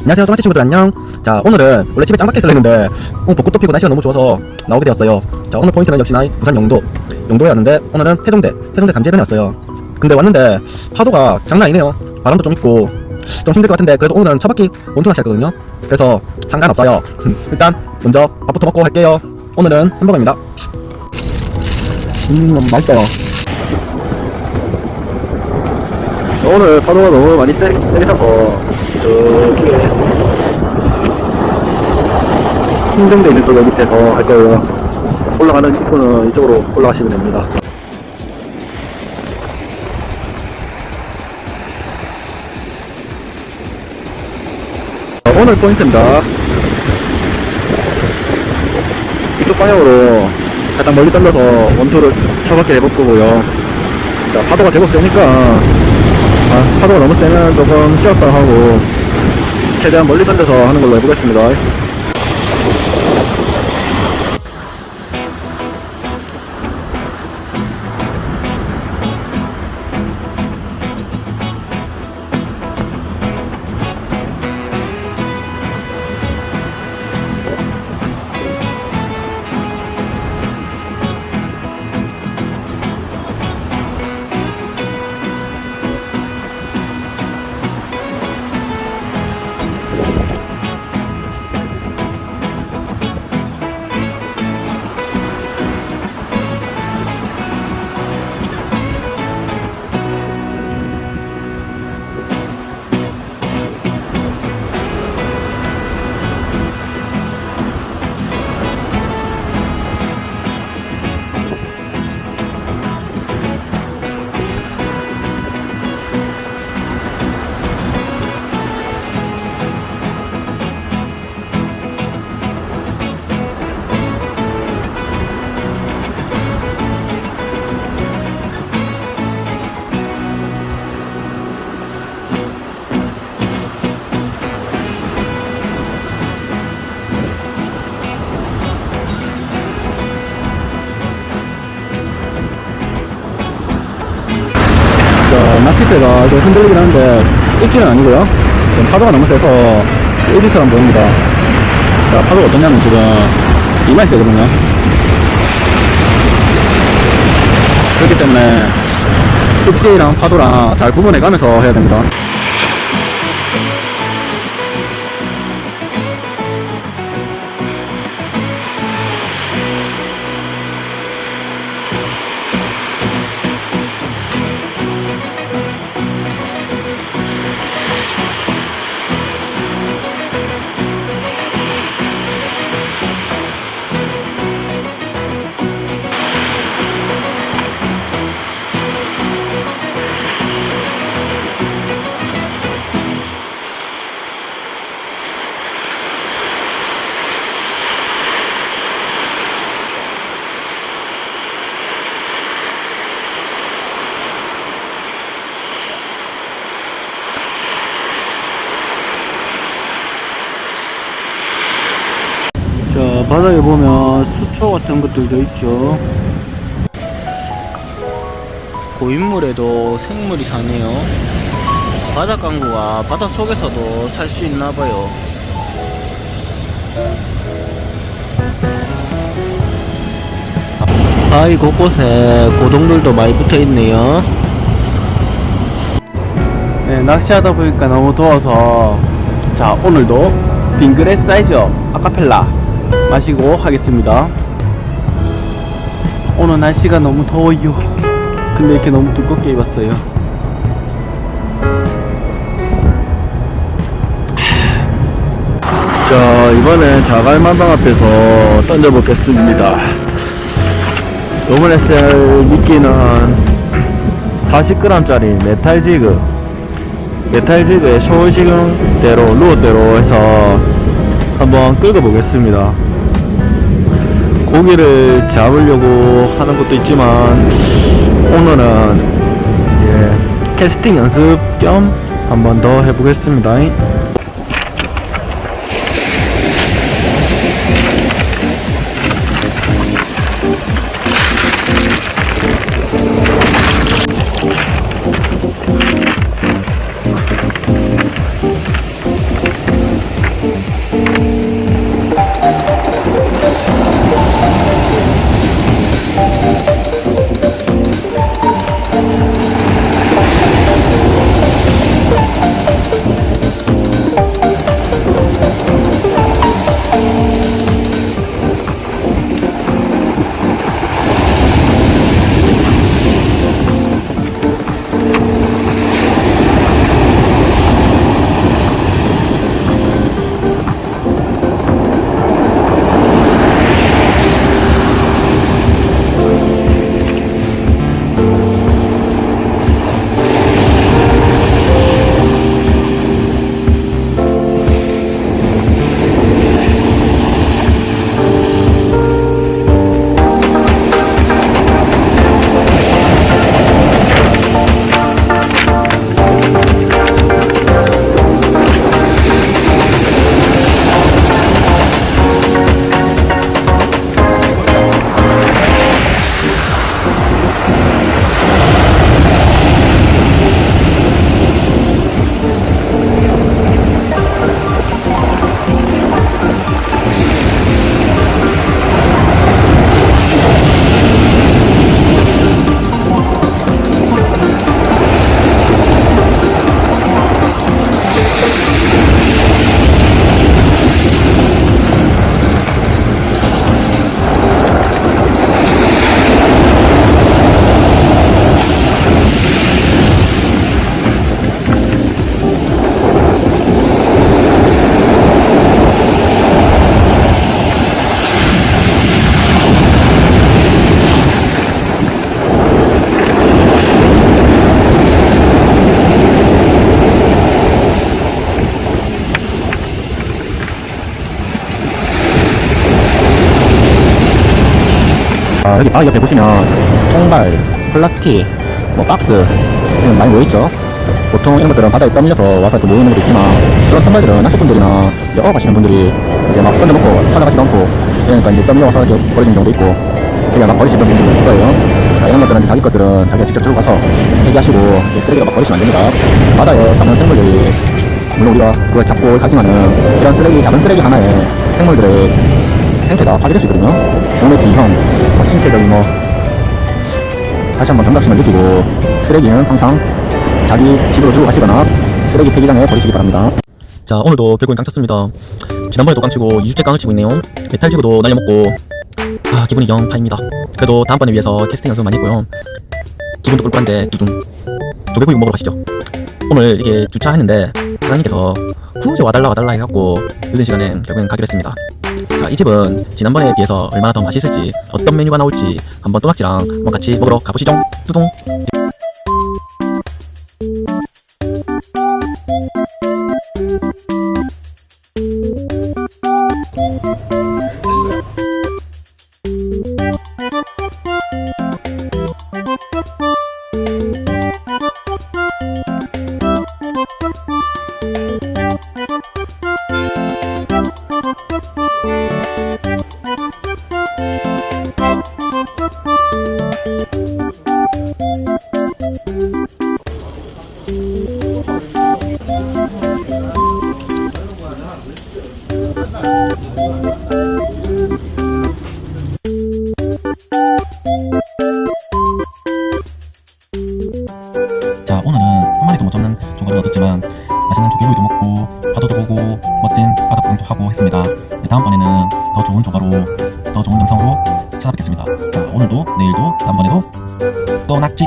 안녕하세요 또마치 친구들 안녕. 자 오늘은 원래 집에 있으려 했는데 오늘 벚꽃도 피고 날씨가 너무 좋아서 나오게 되었어요. 자 오늘 포인트는 역시나 부산 영도 영도에 왔는데 오늘은 태종대 태종대 감지해변에 왔어요. 근데 왔는데 파도가 장난 아니네요. 바람도 좀 있고 좀 힘들 것 같은데 그래도 오늘은 첫 바퀴 원투 낚시 했거든요. 그래서 상관없어요. 일단 먼저 밥부터 먹고 할게요. 오늘은 햄버거입니다. 음 맛있다 오늘 파도가 너무 많이 세, 세게 차서 저쪽에 힘든데 있는 쪽 밑에서 할 거예요. 올라가는 입구는 이쪽으로 올라가시면 됩니다. 자, 오늘 포인트입니다. 이쪽 방향으로 살짝 멀리 던져서 원투를 쳐박게 해볼 거고요. 자 파도가 제법 세니까 아, 파도가 너무 세면 조금 쉬었다 하고 최대한 멀리 던져서 하는 걸로 해보겠습니다 낚싯대가 좀 흔들리긴 하는데 일지는 아니고요. 지금 파도가 너무 세서 일지처럼 보입니다. 자, 파도가 어떠냐면 지금 이마이 세거든요 그렇기 때문에 일지랑 파도랑 잘 구분해 가면서 해야 됩니다 바닥에 보면 수초 같은 것들도 있죠 고인물에도 생물이 사네요. 바닷강구가 바다 속에서도 살 수 있나봐요. 바위 곳곳에 고동들도 많이 붙어 있네요. 네, 낚시하다 보니까 너무 더워서 자 오늘도 빙그레 사이즈업 아카펠라 마시고 하겠습니다. 오늘 날씨가 너무 더워요. 근데 이렇게 너무 두껍게 입었어요. 자 이번엔 자갈만방 앞에서 던져보겠습니다. 요번에 쓸 미끼는 40g짜리 metal jig. metal jig에 쇼울식대로 루어대로 해서 한번 끌고 보겠습니다. 고기를 잡으려고 하는 것도 있지만 오늘은 예, 캐스팅 연습 겸 한번 더 해보겠습니다 자 여기 바위 옆에 보시면 통발, 플라스틱, 뭐 박스 이런 많이 모여있죠? 보통 이런 것들은 바다에 떠밀려서 와서 또 모여있는 것도 있지만 그런 통발들은 낚시꾼들이나 이제 어업 하시는 분들이 이제 막 던져놓고 찾아가지도 않고 그러니까 이제 떠밀려와서 이제 버려지는 경우도 있고 그냥 막 버리시는 분들도 있을 거예요. 자, 이런 것들은 이제 자기 것들은 자기가 직접 들고 가서 이제 쓰레기가 막 버리시면 안 됩니다. 바다에 사는 생물들이 물론 우리가 그걸 잡고 가지만은 이런 쓰레기 작은 쓰레기 하나에 생물들의 생태가 파괴될 수 있거든요. 기형 뭐 신체적인 뭐 다시 한번 경각심을 느끼고 쓰레기는 항상 자기 집으로 들고 가시거나 쓰레기 폐기장에 버리시기 바랍니다. 자 오늘도 결국엔 깡 쳤습니다. 지난번에도 깡 치고 2주째 깡을 치고 있네요. metal jig도 날려먹고. 아 기분이 영 파입니다. 그래도 다음번에 위해서 캐스팅 연습 많이 했고요. 기분도 꿀꿀한데 두둥. 조개구이 먹으러 가시죠. 오늘 이게 주차했는데 사장님께서 굳이 와달라 와달라 해갖고 늦은 시간에 결국엔 가기로 했습니다 자, 이 집은 지난번에 비해서 얼마나 더 맛있을지 어떤 메뉴가 나올지 한번 또낙지랑 한번 같이 먹으러 가보시죠. 뚜둥 자 오늘은 한 마리도 못 잡는 조개를 얻었지만 맛있는 조개구이도 먹고 파도도 보고 멋진 바다 구경도 하고 했습니다. 네, 다음번에는 더 좋은 조가로 더 좋은 영상으로 찾아뵙겠습니다. 자 오늘도 내일도 다음번에도 또 낙지